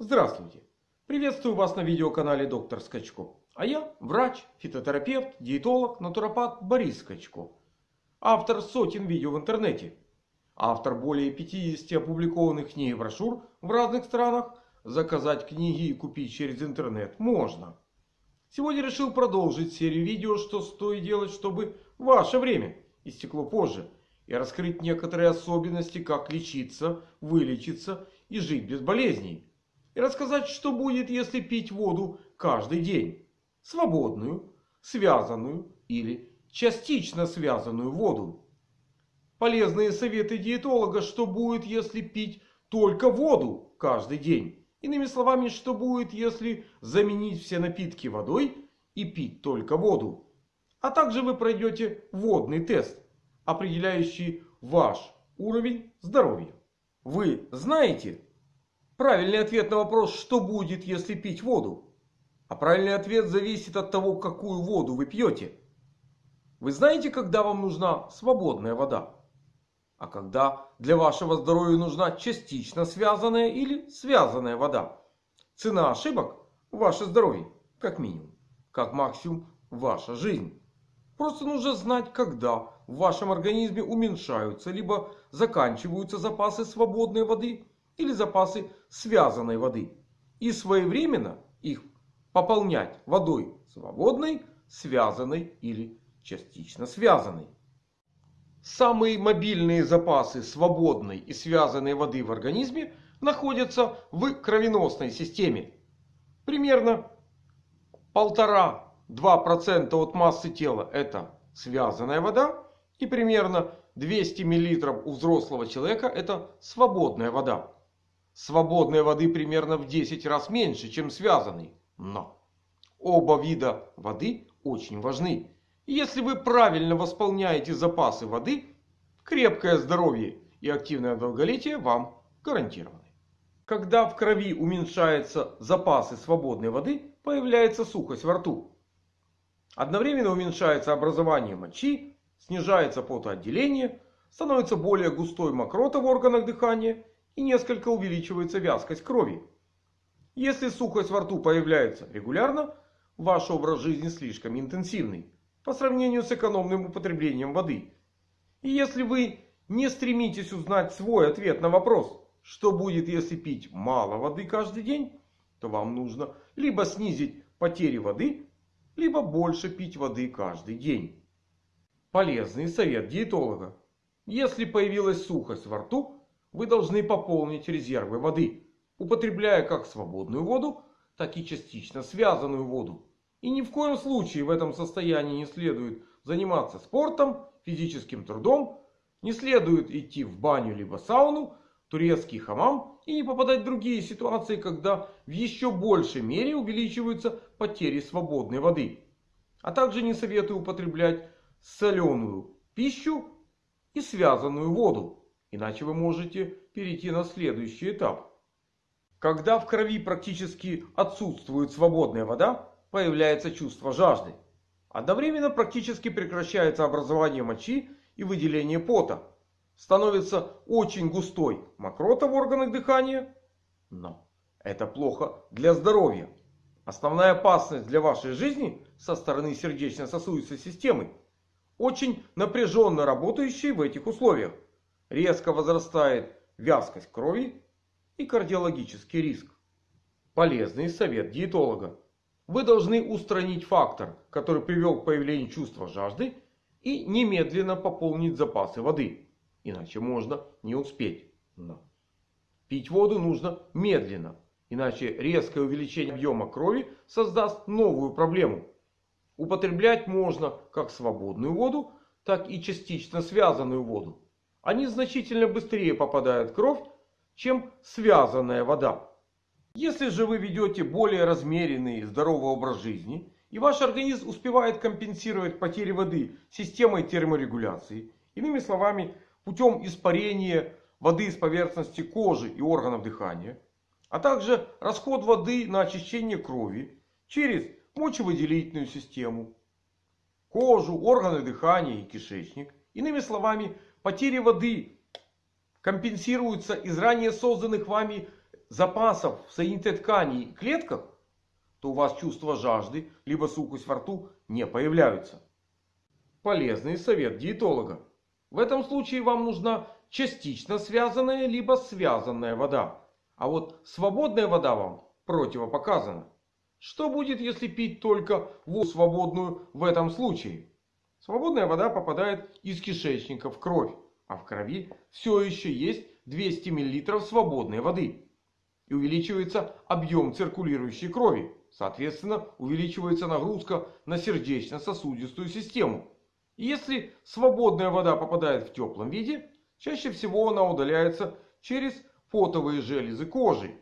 Здравствуйте! Приветствую вас на видеоканале Доктор Скачко. А я врач, фитотерапевт, диетолог, натуропат Борис Скачко. Автор сотен видео в интернете. Автор более 50 опубликованных книг и брошюр в разных странах. Заказать книги и купить через интернет можно. Сегодня решил продолжить серию видео, что стоит делать, чтобы ваше время истекло позже. И раскрыть некоторые особенности, как лечиться, вылечиться и жить без болезней. И рассказать, что будет, если пить воду каждый день. Свободную, связанную или частично связанную воду. Полезные советы диетолога, что будет, если пить только воду каждый день. Иными словами, что будет, если заменить все напитки водой и пить только воду. А также вы пройдете водный тест, определяющий ваш уровень здоровья. Вы знаете правильный ответ на вопрос, что будет, если пить воду? А правильный ответ зависит от того, какую воду вы пьете. Вы знаете, когда вам нужна свободная вода? А когда для вашего здоровья нужна частично связанная или связанная вода? Цена ошибок – ваше здоровье, как минимум. Как максимум – ваша жизнь. Просто нужно знать, когда в вашем организме уменьшаются либо заканчиваются запасы свободной воды или запасы связанной воды. И своевременно их пополнять водой свободной, связанной или частично связанной. Самые мобильные запасы свободной и связанной воды в организме находятся в кровеносной системе. Примерно 1,5-2% от массы тела это связанная вода. И примерно 200 мл у взрослого человека это свободная вода. Свободной воды примерно в 10 раз меньше, чем связанной. Но оба вида воды очень важны. И если вы правильно восполняете запасы воды, крепкое здоровье и активное долголетие вам гарантированы. Когда в крови уменьшаются запасы свободной воды, появляется сухость во рту. Одновременно уменьшается образование мочи, снижается потоотделение, становится более густой мокрота в органах дыхания и несколько увеличивается вязкость крови. Если сухость во рту появляется регулярно, ваш образ жизни слишком интенсивный по сравнению с экономным употреблением воды. И если вы не стремитесь узнать свой ответ на вопрос, что будет если пить мало воды каждый день, то вам нужно либо снизить потери воды, либо больше пить воды каждый день. Полезный совет диетолога. Если появилась сухость во рту, вы должны пополнить резервы воды, употребляя как свободную воду, так и частично связанную воду. И ни в коем случае в этом состоянии не следует заниматься спортом, физическим трудом, не следует идти в баню либо сауну, турецкий хамам и не попадать в другие ситуации, когда в еще большей мере увеличиваются потери свободной воды. А также не советую употреблять соленую пищу и связанную воду. Иначе вы можете перейти на следующий этап. Когда в крови практически отсутствует свободная вода, появляется чувство жажды. Одновременно практически прекращается образование мочи и выделение пота. Становится очень густой мокрота в органах дыхания. Но это плохо для здоровья. Основная опасность для вашей жизни со стороны сердечно-сосудистой системы. Очень напряженно работающей в этих условиях резко возрастает вязкость крови и кардиологический риск. Полезный совет диетолога. Вы должны устранить фактор, который привел к появлению чувства жажды и немедленно пополнить запасы воды. Иначе можно не успеть. Но пить воду нужно медленно. Иначе резкое увеличение объема крови создаст новую проблему. Употреблять можно как свободную воду, так и частично связанную воду они значительно быстрее попадают в кровь, чем связанная вода. Если же вы ведете более размеренный и здоровый образ жизни, и ваш организм успевает компенсировать потери воды системой терморегуляции, иными словами, путем испарения воды с поверхности кожи и органов дыхания, а также расход воды на очищение крови через мочевыделительную систему, кожу, органы дыхания и кишечник. Иными словами, Потери воды компенсируются из ранее созданных вами запасов в соединительной ткани и клетках, то у вас чувство жажды, либо сухость во рту не появляются. Полезный совет диетолога. В этом случае вам нужна частично связанная, либо связанная вода. А вот свободная вода вам противопоказана. Что будет, если пить только воду свободную в этом случае? Свободная вода попадает из кишечника в кровь. А в крови все еще есть 200 мл свободной воды. И увеличивается объем циркулирующей крови. Соответственно, увеличивается нагрузка на сердечно-сосудистую систему. И если свободная вода попадает в теплом виде, чаще всего она удаляется через потовые железы кожи.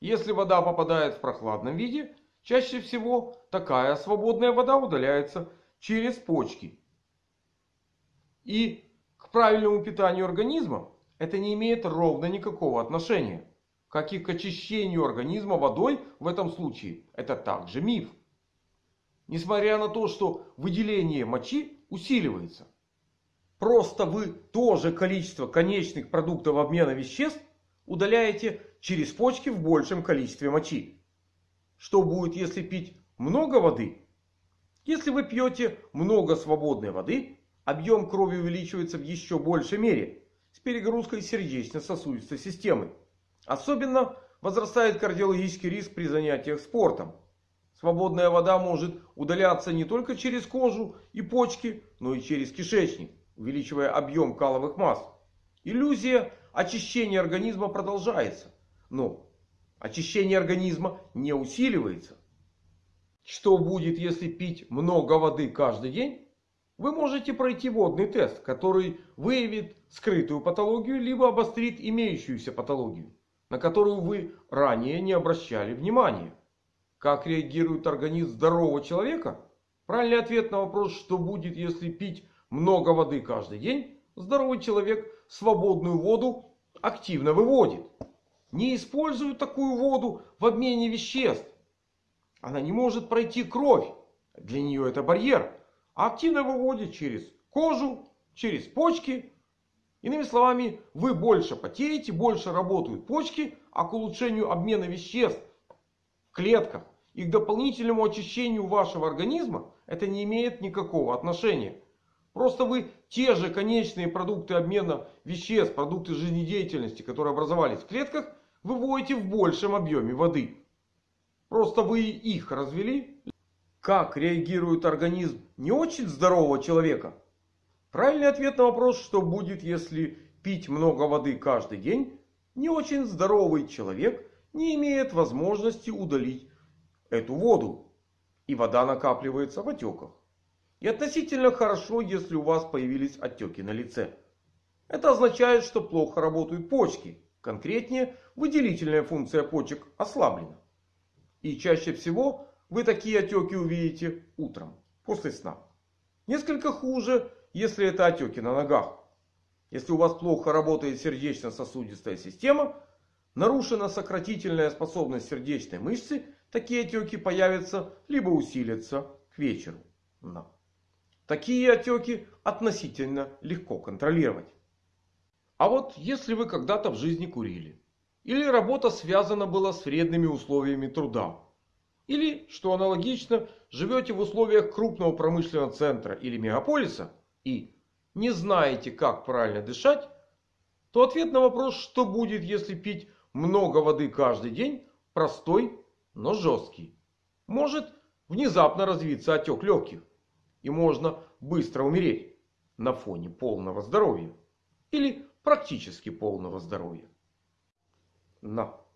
Если вода попадает в прохладном виде, чаще всего такая свободная вода удаляется через почки. И к правильному питанию организма это не имеет ровно никакого отношения. Как и к очищению организма водой в этом случае. Это также миф. Несмотря на то, что выделение мочи усиливается. Просто вы то же количество конечных продуктов обмена веществ удаляете через почки в большем количестве мочи. Что будет, если пить много воды? Если вы пьете много свободной воды, объем крови увеличивается в еще большей мере с перегрузкой сердечно-сосудистой системы. Особенно возрастает кардиологический риск при занятиях спортом. Свободная вода может удаляться не только через кожу и почки, но и через кишечник, увеличивая объем каловых масс. Иллюзия очищения организма продолжается. Но очищение организма не усиливается. Что будет, если пить много воды каждый день? Вы можете пройти водный тест, который выявит скрытую патологию, либо обострит имеющуюся патологию, на которую вы ранее не обращали внимания. Как реагирует организм здорового человека? Правильный ответ на вопрос, что будет, если пить много воды каждый день, здоровый человек свободную воду активно выводит. Не использует такую воду в обмене веществ. Она не может пройти кровь. Для нее это барьер. А активно выводит через кожу, через почки. Иными словами, вы больше потеете, больше работают почки. А к улучшению обмена веществ в клетках и к дополнительному очищению вашего организма это не имеет никакого отношения. Просто вы те же конечные продукты обмена веществ, продукты жизнедеятельности, которые образовались в клетках, выводите в большем объеме воды. Просто вы их развели. Как реагирует организм не очень здорового человека? Правильный ответ на вопрос, что будет, если пить много воды каждый день, не очень здоровый человек не имеет возможности удалить эту воду. И вода накапливается в отеках. И относительно хорошо, если у вас появились отеки на лице. Это означает, что плохо работают почки. Конкретнее, выделительная функция почек ослаблена. И чаще всего вы такие отеки увидите утром, после сна. Несколько хуже, если это отеки на ногах. Если у вас плохо работает сердечно-сосудистая система, нарушена сократительная способность сердечной мышцы, такие отеки появятся либо усилятся к вечеру. Но. Такие отеки относительно легко контролировать. А вот если вы когда-то в жизни курили. Или работа связана была с вредными условиями труда. Или, что аналогично, живете в условиях крупного промышленного центра или мегаполиса. И не знаете, как правильно дышать. То ответ на вопрос, что будет, если пить много воды каждый день, простой, но жесткий. Может внезапно развиться отек легких и можно быстро умереть на фоне полного здоровья. Или практически полного здоровья. Но.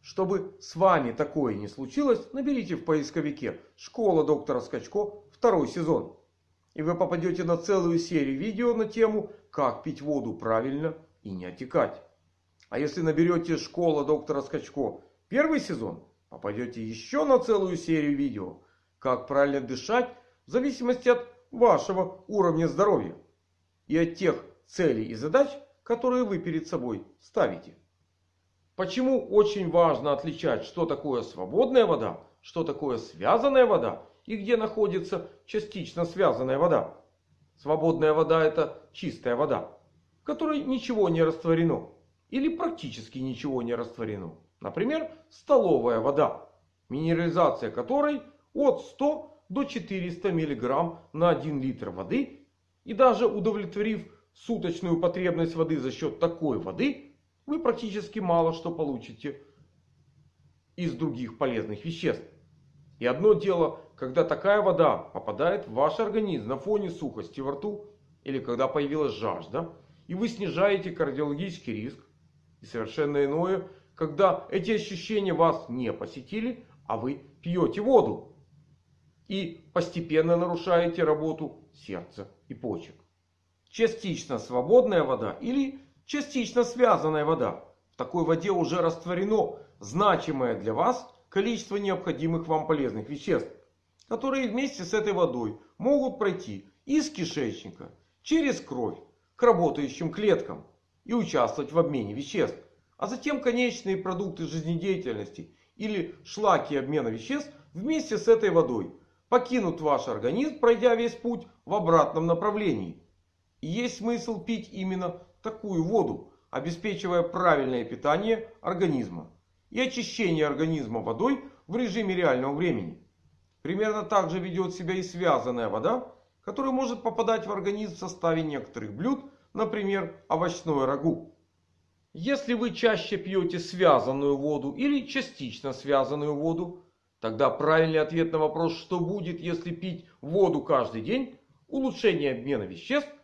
Чтобы с вами такое не случилось, наберите в поисковике «Школа доктора Скачко» второй сезон. И вы попадете на целую серию видео на тему «Как пить воду правильно и не отекать». А если наберете «Школа доктора Скачко» первый сезон, попадете еще на целую серию видео «Как правильно дышать в зависимости от вашего уровня здоровья и от тех целей и задач, которые вы перед собой ставите. Почему очень важно отличать, что такое свободная вода, что такое связанная вода и где находится частично связанная вода. Свободная вода это чистая вода, в которой ничего не растворено. или практически ничего не растворено. Например, столовая вода, минерализация которой от 100 до 400 мг на 1 литр воды. И даже удовлетворив суточную потребность воды за счет такой воды, вы практически мало что получите из других полезных веществ. И одно дело, когда такая вода попадает в ваш организм на фоне сухости во рту, или когда появилась жажда, и вы снижаете кардиологический риск. И совершенно иное, когда эти ощущения вас не посетили, а вы пьете воду. И постепенно нарушаете работу сердца и почек. Частично свободная вода или частично связанная вода. В такой воде уже растворено значимое для вас количество необходимых вам полезных веществ. Которые вместе с этой водой могут пройти из кишечника, через кровь, к работающим клеткам и участвовать в обмене веществ. А затем конечные продукты жизнедеятельности или шлаки обмена веществ вместе с этой водой покинут ваш организм, пройдя весь путь в обратном направлении. И есть смысл пить именно такую воду, обеспечивая правильное питание организма и очищение организма водой в режиме реального времени. Примерно так же ведет себя и связанная вода, которая может попадать в организм в составе некоторых блюд, например, овощное рагу. Если вы чаще пьете связанную воду или частично связанную воду, тогда правильный ответ на вопрос, что будет, если пить воду каждый день, улучшение обмена веществ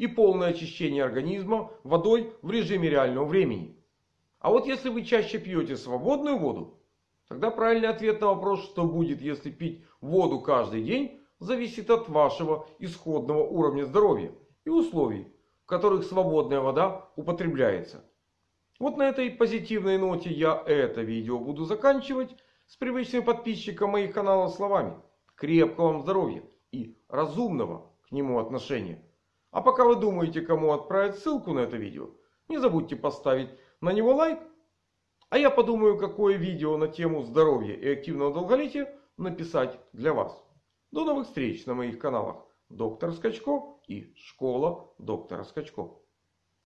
и полное очищение организма водой в режиме реального времени. А вот если вы чаще пьете свободную воду, тогда правильный ответ на вопрос, что будет, если пить воду каждый день, зависит от вашего исходного уровня здоровья и условий, в которых свободная вода употребляется. Вот на этой позитивной ноте я это видео буду заканчивать с привычным подписчиком моих каналов словами. Крепкого вам здоровья и разумного к нему отношения. А пока вы думаете, кому отправить ссылку на это видео, не забудьте поставить на него лайк. А я подумаю, какое видео на тему здоровья и активного долголетия написать для вас. До новых встреч на моих каналах Доктор Скачко и Школа Доктора Скачко.